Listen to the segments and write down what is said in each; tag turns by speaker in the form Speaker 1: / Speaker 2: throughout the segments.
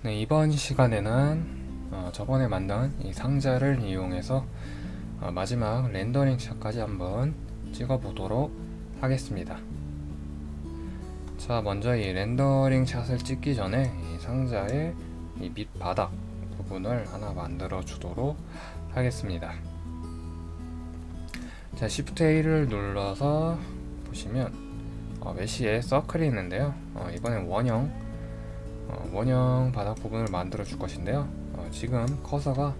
Speaker 1: 네, 이번 시간에는 어, 저번에 만든 이 상자를 이용해서 어, 마지막 렌더링 샷까지 한번 찍어 보도록 하겠습니다. 자 먼저 이 렌더링 샷을 찍기 전에 이 상자의 이 밑바닥 부분을 하나 만들어 주도록 하겠습니다. 자 Shift A를 눌러서 보시면 어, 메시에 서클이 있는데요. 어, 이번엔 원형 어, 원형 바닥 부분을 만들어 줄 것인데요. 어, 지금 커서가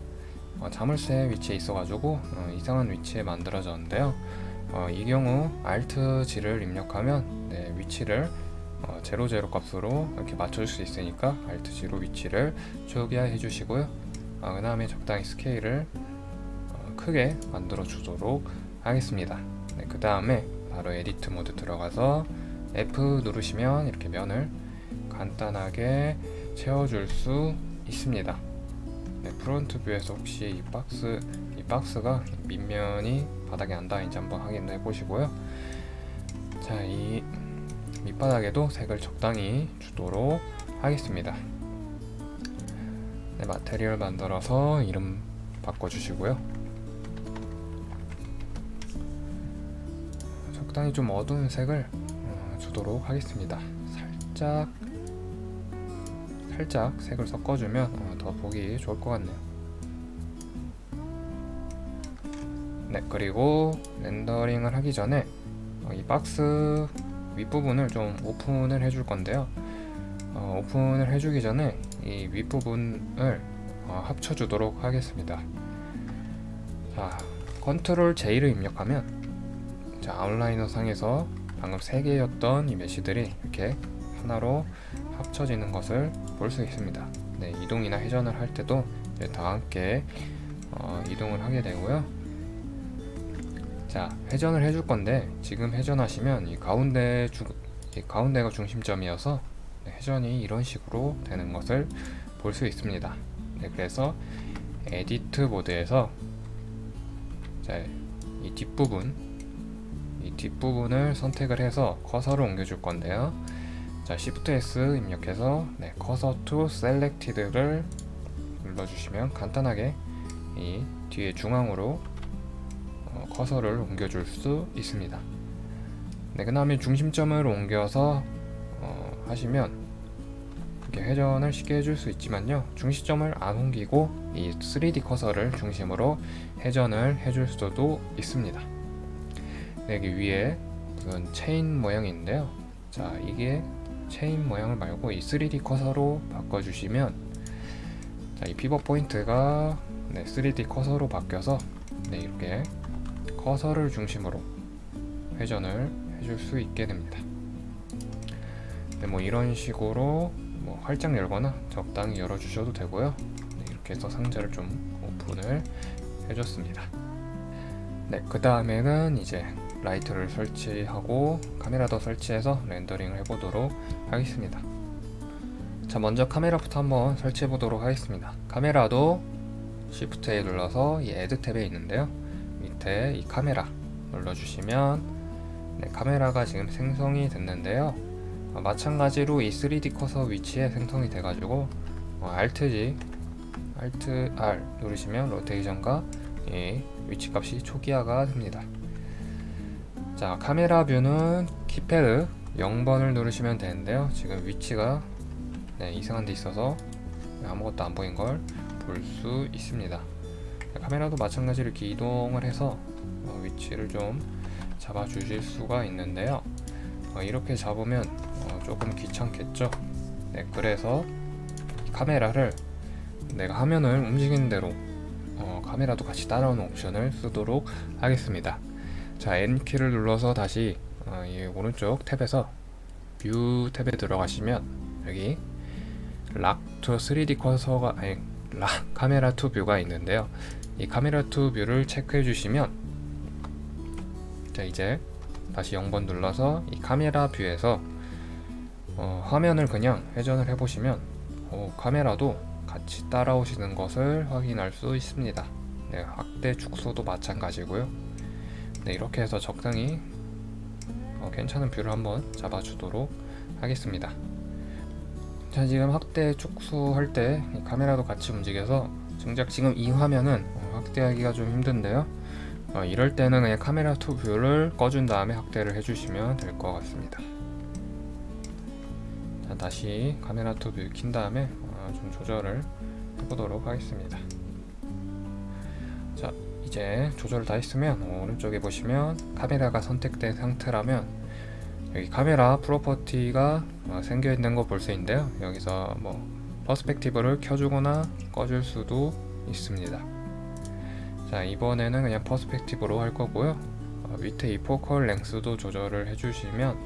Speaker 1: 어, 자물쇠 위치에 있어 가지고 어, 이상한 위치에 만들어졌는데요. 어, 이 경우 Alt G를 입력하면 네, 위치를 어, 00 값으로 이렇게 맞춰줄 수 있으니까 Alt G로 위치를 초기화 해 주시고요. 어, 그 다음에 적당히 스케일을 어, 크게 만들어 주도록 하겠습니다. 네, 그 다음에 바로 edit mode 들어가서 F 누르시면 이렇게 면을 간단하게 채워줄 수 있습니다. 네, front view에서 혹시 이 박스 이 박스가 밑면이 바닥에 안 닿아있는지 한번 확인해 보시고요. 자 이 밑바닥에도 색을 적당히 주도록 하겠습니다. 네, material 만들어서 이름 바꿔주시고요. 적당히 좀 어두운 색을 어, 주도록 하겠습니다. 살짝 살짝 색을 섞어주면 어, 더 보기 좋을 것 같네요. 네 그리고 렌더링을 하기 전에 어, 이 박스 윗부분을 좀 오픈을 해줄 건데요. 어, 오픈을 해주기 전에 이 윗부분을 어, 합쳐주도록 하겠습니다. 자 control J를 입력하면 자 outliner 상에서 방금 3개였던 이 mesh들이 이렇게 하나로 합쳐지는 것을 볼 수 있습니다. 네, 이동이나 회전을 할 때도 다 함께 어, 이동을 하게 되고요. 자 회전을 해줄 건데 지금 회전하시면 이 가운데 주, 이 가운데가 중심점이어서 네, 회전이 이런 식으로 되는 것을 볼 수 있습니다. 네, 그래서 edit mode에서 자, 이 뒷부분 이 뒷부분을 선택을 해서 커서를 옮겨 줄 건데요 자 Shift S 입력해서 네, cursor to selected를 눌러주시면 간단하게 이 뒤에 중앙으로 어, 커서를 옮겨줄 수 있습니다. 네, 그 다음에 중심점을 옮겨서 어, 하시면 이렇게 회전을 쉽게 해줄 수 있지만요. 중심점을 안 옮기고 이 3D 커서를 중심으로 회전을 해줄 수도 있습니다. 네, 여기 위에 무슨 체인 모양이 있는데요. 자 이게 체인 모양을 말고 이 3D 커서로 바꿔주시면 자, 이 pivot point가 네, 3D 커서로 바뀌어서 네, 이렇게 커서를 중심으로 회전을 해줄 수 있게 됩니다. 네, 뭐 이런 식으로 뭐 활짝 열거나 적당히 열어주셔도 되고요. 네, 이렇게 해서 상자를 좀 오픈을 해줬습니다. 네, 그 다음에는 이제 라이트를 설치하고 카메라도 설치해서 렌더링을 해보도록 하겠습니다. 자 먼저 카메라부터 한번 설치해 보도록 하겠습니다. 카메라도 Shift A 눌러서 이 Add 탭에 있는데요. 밑에 이 카메라 눌러주시면 네, 카메라가 지금 생성이 됐는데요. 어, 마찬가지로 이 3D 커서 위치에 생성이 돼가지고 어, Alt G Alt R 누르시면 로테이션과 이 위치 값이 초기화가 됩니다 자 카메라 뷰는 키패드 0번을 누르시면 되는데요. 지금 위치가 네, 이상한 데 있어서 아무것도 안 보인 걸 볼 수 있습니다. 카메라도 마찬가지로 이렇게 이동을 해서 어, 위치를 좀 잡아 주실 수가 있는데요. 어, 이렇게 잡으면 어, 조금 귀찮겠죠? 네, 그래서 카메라를 내가 화면을 움직이는 대로 어, 카메라도 같이 따라오는 옵션을 쓰도록 하겠습니다 자 N키를 눌러서 다시 어, 이 오른쪽 탭에서 view 탭에 들어가시면 여기 락투 3D 커서가 아니 lock camera to view가 있는데요. 이 camera to view를 체크해 주시면 자 이제 다시 0번 눌러서 이 camera view에서 어, 화면을 그냥 회전을 해 보시면 어, 카메라도 같이 따라오시는 것을 확인할 수 있습니다. 네, 확대 축소도 마찬가지고요 네, 이렇게 해서 적당히 어, 괜찮은 view를 한번 잡아주도록 하겠습니다. 자 지금 확대 축소할 때이 카메라도 같이 움직여서 정작 지금 이 화면은 어, 확대하기가 좀 힘든데요. 어, 이럴 때는 그냥 camera to view를 꺼준 다음에 확대를 해주시면 될 것 같습니다. 자 다시 camera to view 킨 다음에 어, 좀 조절을 해보도록 하겠습니다. 자 이제 조절 다 했으면 어, 오른쪽에 보시면 카메라가 선택된 상태라면 여기 camera property가 어, 생겨 있는 거 볼 수 있는데요. 여기서 뭐 perspective를 켜주거나 꺼줄 수도 있습니다. 자 이번에는 그냥 perspective로 할 거고요. 어, 밑에 이 focal length도 조절을 해주시면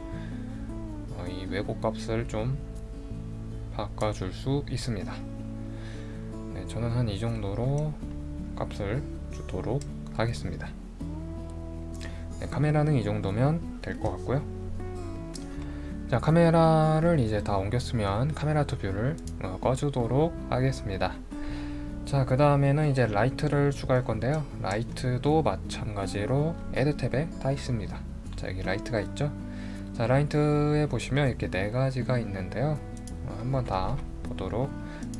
Speaker 1: 어, 이 왜곡 값을 좀 바꿔줄 수 있습니다. 네, 저는 한 이 정도로 값을 주도록 하겠습니다. 네, 카메라는 이 정도면 될 것 같고요. 자 카메라를 이제 다 옮겼으면 camera to view를 어, 꺼주도록 하겠습니다. 자 그 다음에는 이제 라이트를 추가할 건데요. 라이트도 마찬가지로 add 탭에 다 있습니다. 자 여기 라이트가 있죠? 자 라이트에 보시면 이렇게 네 가지가 있는데요. 어, 한번 다 보도록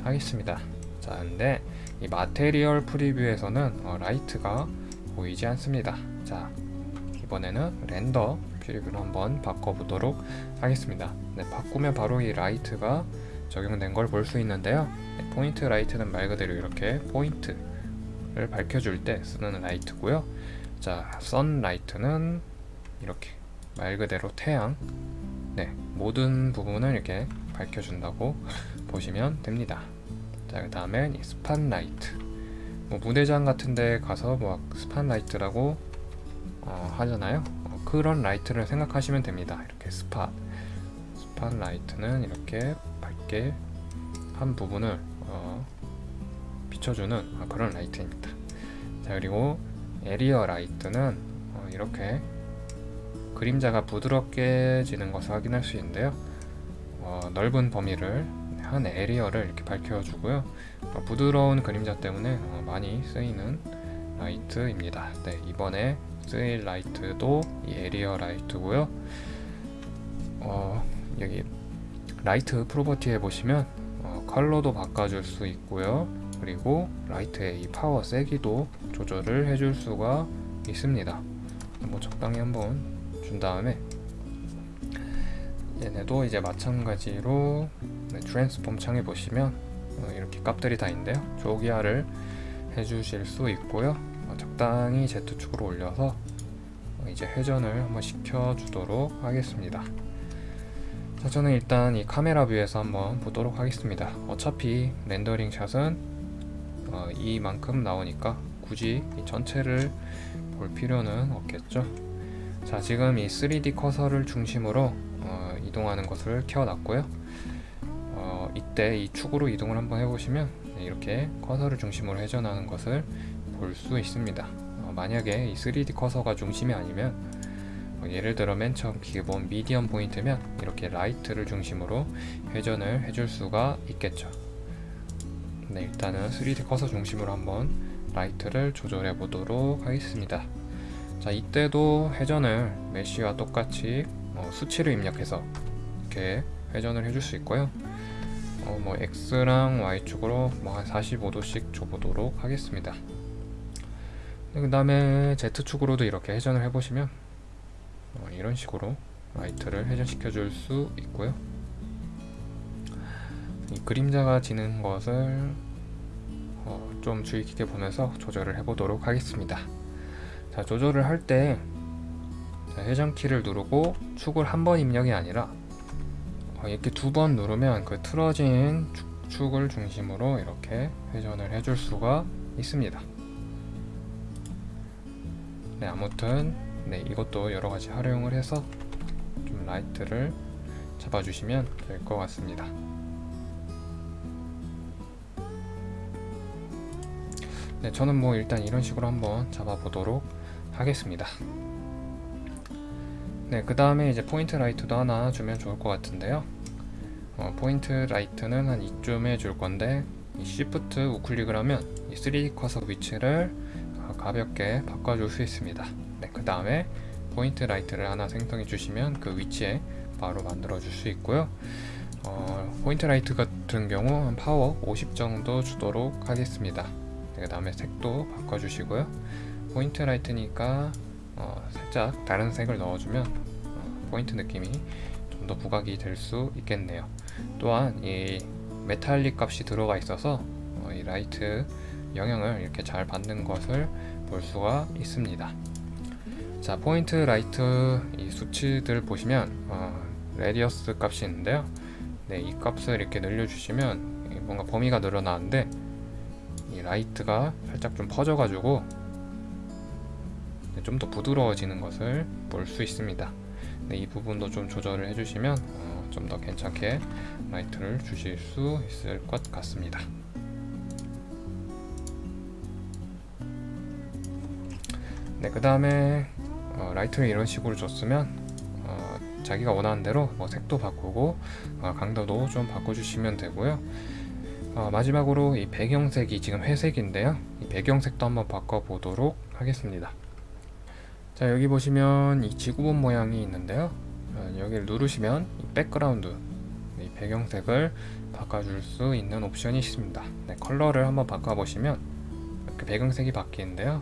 Speaker 1: 하겠습니다. 자 근데 이 material preview에서는 어, 라이트가 보이지 않습니다. 자 이번에는 render preview로 한번 바꿔보도록 하겠습니다. 네, 바꾸면 바로 이 라이트가 적용된 걸 볼 수 있는데요. 네, point light는 말 그대로 이렇게 포인트를 밝혀줄 때 쓰는 라이트고요. 자 sun light는 이렇게 말 그대로 태양. 네 모든 부분을 이렇게 밝혀준다고 보시면 됩니다. 자 그 다음엔 이 spotlight. 뭐 무대장 같은 데 가서 뭐 spotlight라고 어, 하잖아요. 어, 그런 라이트를 생각하시면 됩니다. 이렇게 spot. spot light는 이렇게 밝게 한 부분을 어, 비춰주는 아, 그런 라이트입니다. 자 그리고 area light는 어, 이렇게 그림자가 부드럽게 지는 것을 확인할 수 있는데요. 어, 넓은 범위를 한 area를 이렇게 밝혀주고요. 어, 부드러운 그림자 때문에 어, 많이 쓰이는 라이트입니다. 네, 이번에 쓰일 라이트도 이 area light고요. 어, 여기 light property에 보시면 어, 컬러도 바꿔줄 수 있고요. 그리고 라이트의 이 파워 세기도 조절을 해줄 수가 있습니다. 뭐 적당히 한번 준 다음에 얘네도 이제 마찬가지로 네, transform 창에 보시면 어, 이렇게 값들이 다 있는데요. 초기화를 해주실 수 있고요. 어, 적당히 Z축으로 올려서 어, 이제 회전을 한번 시켜주도록 하겠습니다. 자 저는 일단 이 camera view에서 한번 보도록 하겠습니다. 어차피 렌더링 샷은 어, 이만큼 나오니까 굳이 이 전체를 볼 필요는 없겠죠? 자 지금 이 3D 커서를 중심으로 어, 이동하는 것을 켜놨고요. 어, 이때 이 축으로 이동을 한번 해보시면 네, 이렇게 커서를 중심으로 회전하는 것을 볼 수 있습니다. 어, 만약에 이 3D 커서가 중심이 아니면 어, 예를 들어 맨 처음 기본 median point면 이렇게 라이트를 중심으로 회전을 해줄 수가 있겠죠. 네 일단은 3D 커서 중심으로 한번 라이트를 조절해 보도록 하겠습니다. 자 이때도 회전을 메쉬와 똑같이 어, 수치를 입력해서 이렇게 회전을 해줄 수 있고요 어, 뭐 X랑 Y축으로 뭐 한 45도씩 줘보도록 하겠습니다. 그 다음에 Z축으로도 이렇게 회전을 해보시면 어, 이런 식으로 라이트를 회전시켜 줄 수 있고요. 이 그림자가 지는 것을 어, 좀 주의 깊게 보면서 조절을 해보도록 하겠습니다. 자 조절을 할때 회전키를 누르고 축을 한 번 입력이 아니라 어, 이렇게 두 번 누르면 그 틀어진 축, 을 중심으로 이렇게 회전을 해줄 수가 있습니다. 네 아무튼 네 이것도 여러가지 활용을 해서 좀 라이트를 잡아주시면 될 것 같습니다. 네 저는 뭐 일단 이런 식으로 한번 잡아 보도록 하겠습니다. 네그 다음에 이제 point light도 하나 주면 좋을 것 같은데요 어, point light는 한 이쯤에 줄 건데 이 Shift 우클릭을 하면 이 3D 커서 위치를 어, 가볍게 바꿔줄 수 있습니다 네, 그 다음에 point light를 하나 생성해 주시면 그 위치에 바로 만들어 줄 수 있고요 어, point light 같은 경우 한 파워 50 정도 주도록 하겠습니다. 그 다음에 색도 바꿔 주시고요. point light니까 어, 살짝 다른 색을 넣어주면 어, 포인트 느낌이 좀 더 부각이 될 수 있겠네요. 또한 이 메탈릭 값이 들어가 있어서 어, 이 라이트 영향을 이렇게 잘 받는 것을 볼 수가 있습니다. 자 point light 이 수치들 보시면 어, radius 값이 있는데요. 네, 이 값을 이렇게 늘려주시면 뭔가 범위가 늘어나는데 이 라이트가 살짝 좀 퍼져가지고 네, 좀더 부드러워지는 것을 볼 수 있습니다. 네, 이 부분도 좀 조절을 해주시면 어, 좀 더 괜찮게 라이트를 주실 수 있을 것 같습니다. 네, 그 다음에 어, 라이트를 이런 식으로 줬으면 어, 자기가 원하는 대로 뭐 색도 바꾸고 어, 강도도 좀 바꿔주시면 되고요. 어, 마지막으로 이 배경색이 지금 회색인데요. 이 배경색도 한번 바꿔보도록 하겠습니다. 자 여기 보시면 이 지구본 모양이 있는데요. 어, 여기를 누르시면 이 background 이 배경색을 바꿔줄 수 있는 옵션이 있습니다. 네, 컬러를 한번 바꿔보시면 이렇게 배경색이 바뀌는데요.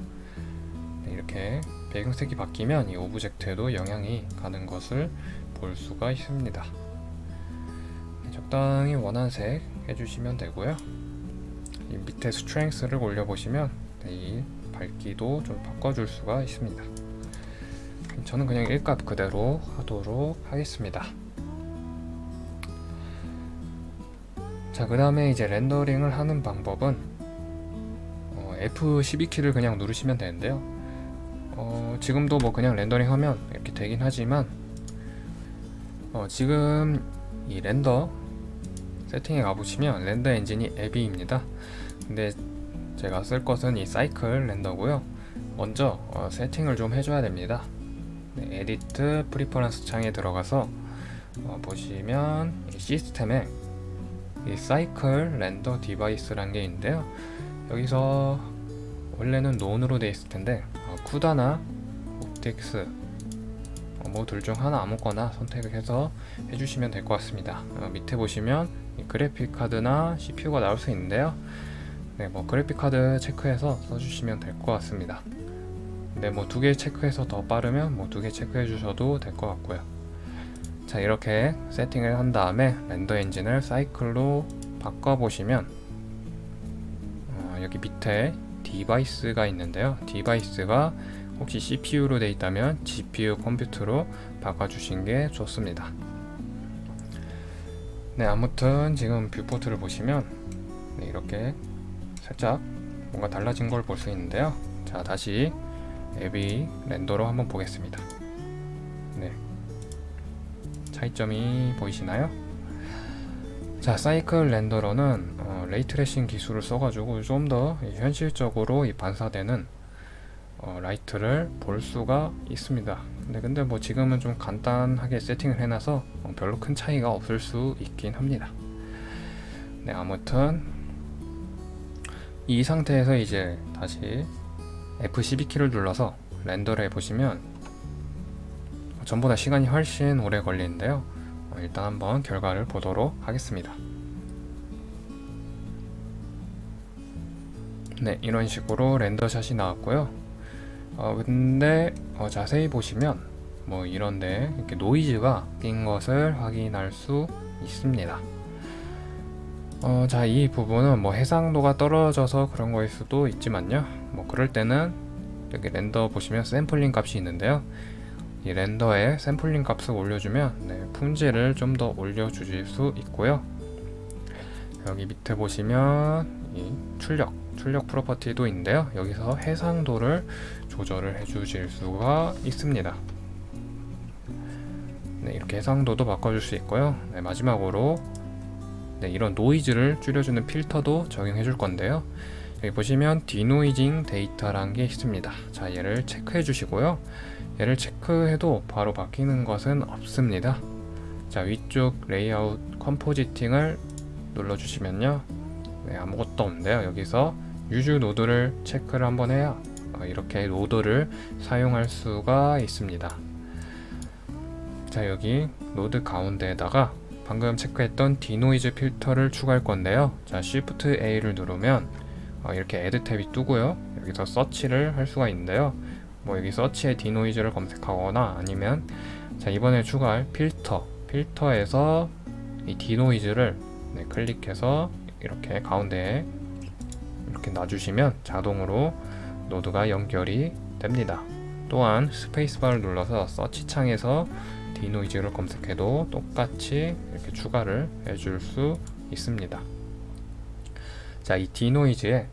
Speaker 1: 네, 이렇게 배경색이 바뀌면 이 object에도 영향이 가는 것을 볼 수가 있습니다. 네, 적당히 원하는 색 해주시면 되고요. 이 밑에 strength를 올려보시면 네, 이 밝기도 좀 바꿔줄 수가 있습니다. 저는 그냥 일값 그대로 하도록 하겠습니다. 자, 그 다음에 이제 렌더링을 하는 방법은 어, F12키를 그냥 누르시면 되는데요. 어, 지금도 뭐 그냥 렌더링 하면 이렇게 되긴 하지만 어, 지금 이 렌더 세팅에 가보시면 render engine이 Eevee입니다. 근데 제가 쓸 것은 이 사이클 렌더고요. 먼저 어, 세팅을 좀 해줘야 됩니다. 네, Edit Preferences 창에 들어가서 어, 보시면 이 시스템에 이 사이클 렌더 디바이스라는 게 있는데요. 여기서 원래는 None으로 되어 있을 텐데 어, CUDA나 OptiX 어, 뭐둘 중 하나 아무거나 선택을 해서 해주시면 될 것 같습니다. 어, 밑에 보시면 그래픽 카드나 CPU가 나올 수 있는데요. 네, 뭐 그래픽 카드 체크해서 써주시면 될 것 같습니다. 네, 뭐 두 개 체크해서 더 빠르면 뭐 두 개 체크해 주셔도 될 것 같고요. 자, 이렇게 세팅을 한 다음에 렌더 엔진을 사이클로 바꿔 보시면 어, 여기 밑에 device가 있는데요. device가 혹시 CPU로 되어 있다면 GPU 컴퓨터로 바꿔주신 게 좋습니다. 네, 아무튼 지금 viewport를 보시면 네, 이렇게 살짝 뭔가 달라진 걸 볼 수 있는데요. 자, 다시 Eevee render로 한번 보겠습니다. 네, 차이점이 보이시나요? 자, Cycles renderer는 어, ray tracing 기술을 써가지고 좀 더 현실적으로 이 반사되는 어, 라이트를 볼 수가 있습니다. 근데 근데 뭐 지금은 좀 간단하게 세팅을 해놔서 어, 별로 큰 차이가 없을 수 있긴 합니다. 네, 아무튼 이 상태에서 이제 다시 F12키를 눌러서 렌더를 해보시면 전보다 시간이 훨씬 오래 걸리는데요. 어, 일단 한번 결과를 보도록 하겠습니다. 네, 이런 식으로 렌더샷이 나왔고요. 어, 근데 어, 자세히 보시면 뭐 이런데 이렇게 노이즈가 낀 것을 확인할 수 있습니다. 어, 자, 이 부분은 뭐 해상도가 떨어져서 그런 거일 수도 있지만요. 뭐 그럴 때는 여기 렌더 보시면 샘플링 값이 있는데요. 이 렌더에 샘플링 값을 올려주면 네, 품질을 좀 더 올려주실 수 있고요. 여기 밑에 보시면 이 출력, 출력 property도 있는데요. 여기서 해상도를 조절을 해 주실 수가 있습니다. 네, 이렇게 해상도도 바꿔줄 수 있고요. 네, 마지막으로 네, 이런 노이즈를 줄여주는 필터도 적용해 줄 건데요. 여기 보시면 denoising data라는 게 있습니다. 자, 얘를 체크해 주시고요. 얘를 체크해도 바로 바뀌는 것은 없습니다. 자, 위쪽 레이아웃 compositing을 눌러 주시면요. 네, 아무것도 없는데요. 여기서 Use Nodes를 체크를 한번 해야 어, 이렇게 노드를 사용할 수가 있습니다. 자, 여기 노드 가운데에다가 방금 체크했던 denoise 필터를 추가할 건데요. 자, Shift A를 누르면 어, 이렇게 Add 탭이 뜨고요. 여기서 서치를 할 수가 있는데요. 뭐 여기 search에 denoise를 검색하거나 아니면 자 이번에 추가할 필터 필터에서 이 denoise를 네, 클릭해서 이렇게 가운데에 이렇게 놔주시면 자동으로 노드가 연결이 됩니다. 또한 스페이스바를 눌러서 search 창에서 denoise를 검색해도 똑같이 이렇게 추가를 해줄 수 있습니다. 자, 이 denoise에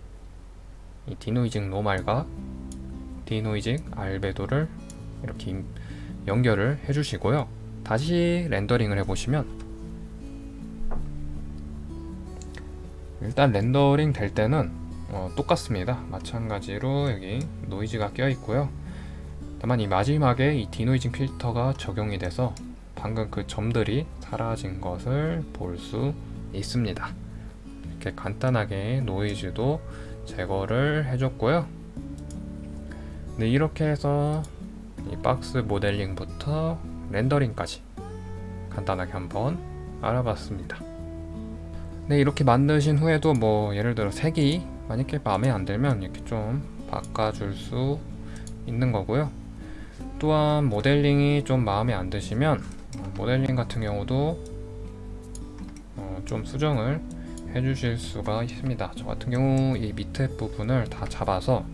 Speaker 1: 이 denoising normal과 denoising albedo를 이렇게 연결을 해주시고요. 다시 rendering을 해보시면 일단 rendering 될 때는 어, 똑같습니다. 마찬가지로 여기 노이즈가 껴 있고요. 다만 이 마지막에 이 denoising 필터가 적용이 돼서 방금 그 점들이 사라진 것을 볼 수 있습니다. 이렇게 간단하게 노이즈도 제거를 해줬고요. 네, 이렇게 해서 이 박스 모델링부터 렌더링까지 간단하게 한번 알아봤습니다. 네, 이렇게 만드신 후에도 뭐 예를 들어 색이 만약에 마음에 안 들면 이렇게 좀 바꿔줄 수 있는 거고요. 또한 모델링이 좀 마음에 안 드시면 모델링 같은 경우도 어, 좀 수정을 해주실 수가 있습니다. 저 같은 경우 이 밑에 부분을 다 잡아서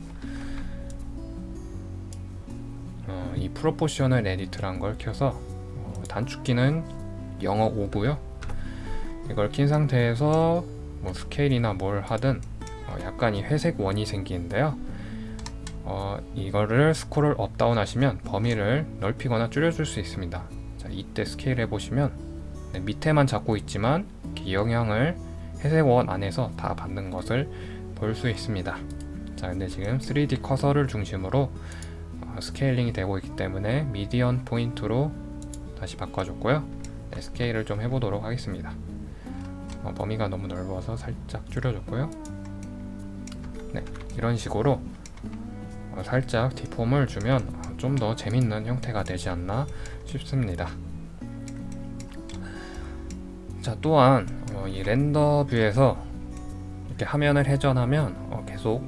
Speaker 1: 어, 이 proportional edit란 걸 켜서 어, 단축키는 영어 O고요. 이걸 킨 상태에서 뭐 스케일이나 뭘 하든 어, 약간 이 회색 원이 생기는데요. 어, 이거를 scroll up down 하시면 범위를 넓히거나 줄여줄 수 있습니다. 자, 이때 스케일 해보시면 네, 밑에만 잡고 있지만 영향을 회색 원 안에서 다 받는 것을 볼 수 있습니다. 자, 근데 지금 3D 커서를 중심으로 어, scaling이 되고 있기 때문에 median point로 다시 바꿔줬고요. 네, 스케일을 좀 해보도록 하겠습니다. 어, 범위가 너무 넓어서 살짝 줄여줬고요. 네, 이런 식으로 어, 살짝 deform을 주면 좀더 재밌는 형태가 되지 않나 싶습니다. 자 또한 어, 이 render view에서 이렇게 화면을 회전하면 어, 계속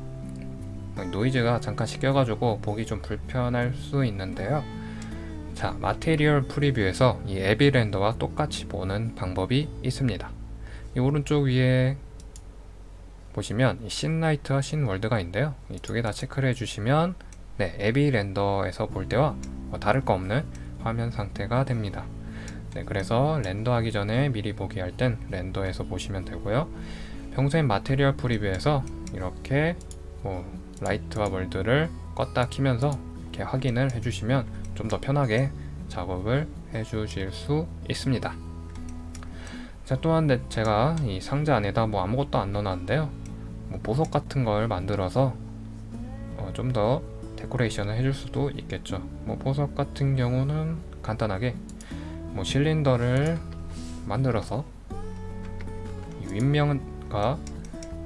Speaker 1: 노이즈가 잠깐씩 껴가지고 보기 좀 불편할 수 있는데요. 자 material preview에서 이 Eevee render와 똑같이 보는 방법이 있습니다. 이 오른쪽 위에 보시면 신라이트와 신월드가 있는데요. 이 두 개 다 체크를 해주시면 네, Eevee render에서 볼 때와 뭐 다를 거 없는 화면 상태가 됩니다. 네, 그래서 render 하기 전에 미리 보기 할 땐 render에서 보시면 되고요. 평소엔 material preview에서 이렇게 뭐 light와 world를 껐다 키면서 이렇게 확인을 해주시면 좀 더 편하게 작업을 해주실 수 있습니다. 자 또한 제가 이 상자 안에다 뭐 아무것도 안 넣어놨는데요. 뭐 보석 같은 걸 만들어서 어 좀더 데코레이션을 해줄 수도 있겠죠. 뭐 보석 같은 경우는 간단하게 뭐 실린더를 만들어서 윗면과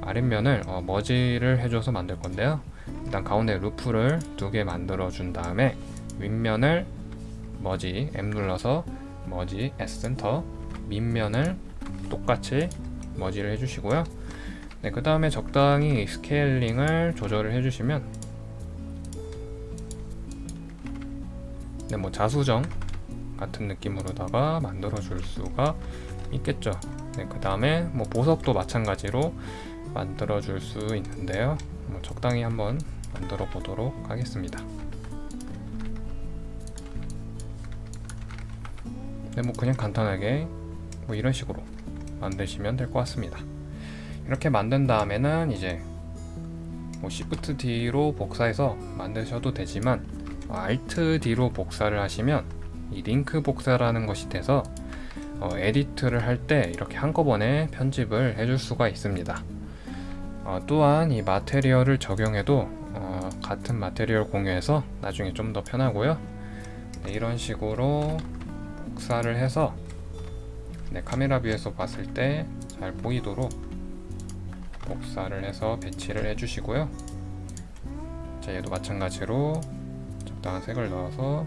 Speaker 1: 아랫면을 어 머지를 해줘서 만들 건데요. 일단 가운데 루프를 두 개 만들어 준 다음에 윗면을 머지 M 눌러서 머지 S 센터 밑면을 똑같이 머지를 해주시고요. 네, 그 다음에 적당히 scaling을 조절을 해주시면 네, 뭐 자수정 같은 느낌으로다가 만들어 줄 수가 있겠죠. 네, 그 다음에 뭐 보석도 마찬가지로 만들어 줄 수 있는데요. 뭐 적당히 한번 만들어 보도록 하겠습니다. 네, 뭐 그냥 간단하게 뭐 이런 식으로 만드시면 될 것 같습니다. 이렇게 만든 다음에는 이제 뭐 Shift D로 복사해서 만드셔도 되지만 Alt D로 복사를 하시면 이 링크 복사라는 것이 돼서 어, 에디트를 할 때 이렇게 한꺼번에 편집을 해줄 수가 있습니다. 어, 또한 이 material을 적용해도 어, 같은 material 공유해서 나중에 좀 더 편하고요. 네, 이런 식으로 복사를 해서 네, 카메라 view에서 봤을 때 잘 보이도록 복사를 해서 배치를 해주시고요. 자, 얘도 마찬가지로 적당한 색을 넣어서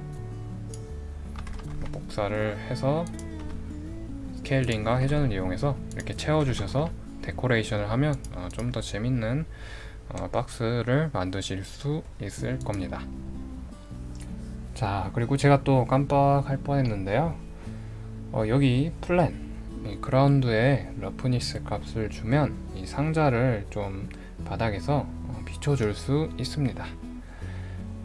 Speaker 1: 복사를 해서 scaling과 회전을 이용해서 이렇게 채워주셔서 데코레이션을 하면 어, 좀더 재밌는 어, 박스를 만드실 수 있을 겁니다. 자 그리고 제가 또 깜빡할 뻔했는데요. 어, 여기 plane 이 그라운드에 roughness 값을 주면 이 상자를 좀 바닥에서 어, 비춰줄 수 있습니다.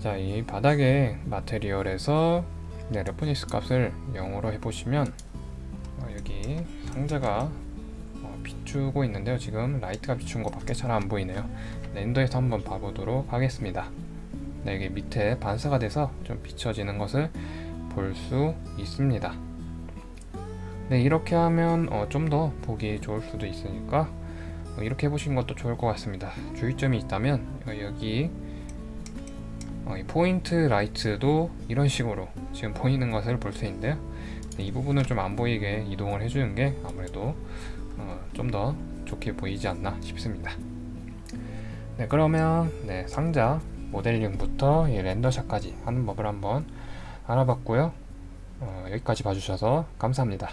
Speaker 1: 자, 이 바닥의 material에서 네, roughness 값을 0으로 해보시면 어, 여기 상자가 어, 비추고 있는데요. 지금 light가 비춘 것밖에 잘 안 보이네요. render에서 한번 봐보도록 하겠습니다. 네, 이게 밑에 반사가 돼서 좀 비춰지는 것을 볼 수 있습니다. 네, 이렇게 하면 어, 좀 더 보기 좋을 수도 있으니까 어, 이렇게 해보시는 것도 좋을 것 같습니다. 주의점이 있다면 어, 여기 어, 이 포인트 라이트도 이런 식으로 지금 보이는 것을 볼 수 있는데요. 네, 이 부분을 좀 안 보이게 이동을 해주는 게 아무래도 어, 좀더 좋게 보이지 않나 싶습니다. 네, 그러면 네, 상자 모델링부터 이 렌더샷까지 하는 법을 한번 알아봤고요. 어, 여기까지 봐주셔서 감사합니다.